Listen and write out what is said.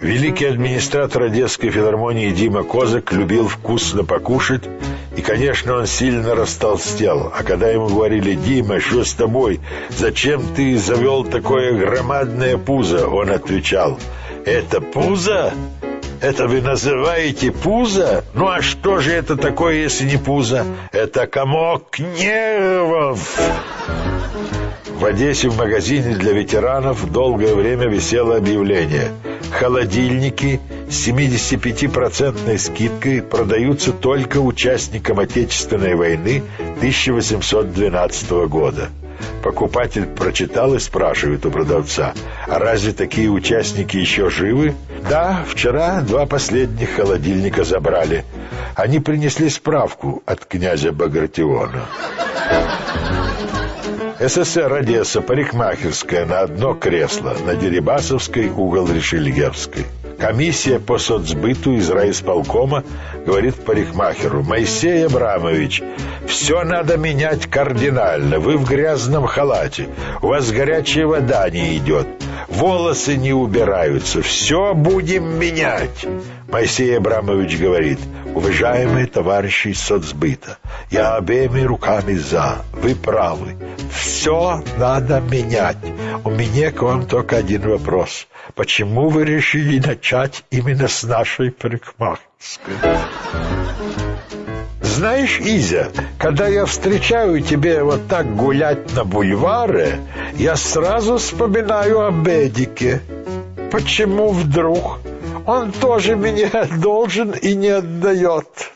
Великий администратор Одесской филармонии Дима Козак любил вкусно покушать, и, конечно, он сильно растолстел. А когда ему говорили, «Дима, что с тобой? Зачем ты завел такое громадное пузо?» Он отвечал, «Это пузо? Это вы называете пузо? Ну а что же это такое, если не пузо? Это комок нервов!» В Одессе в магазине для ветеранов долгое время висело объявление «Холодильники с 75% скидкой продаются только участникам Отечественной войны 1812 года». Покупатель прочитал и спрашивает у продавца, «А разве такие участники еще живы?» «Да, вчера два последних холодильника забрали. Они принесли справку от князя Багратиона». СССР Одесса, парикмахерская на одно кресло, на Дерибасовской, угол Решельевской. Комиссия по соцсбыту из райисполкома говорит парикмахеру, «Моисей Абрамович, все надо менять кардинально. Вы в грязном халате, у вас горячая вода не идет, волосы не убираются, все будем менять». Моисей Абрамович говорит, «Уважаемые товарищи из соцсбыта, я обеими руками за, вы правы, все надо менять. У меня к вам только один вопрос. Почему вы решили начать именно с нашей парикмахерской? Знаешь, Изя, когда я встречаю тебя вот так гулять на бульваре, я сразу вспоминаю об Эдике. Почему вдруг? Он тоже меня должен и не отдает.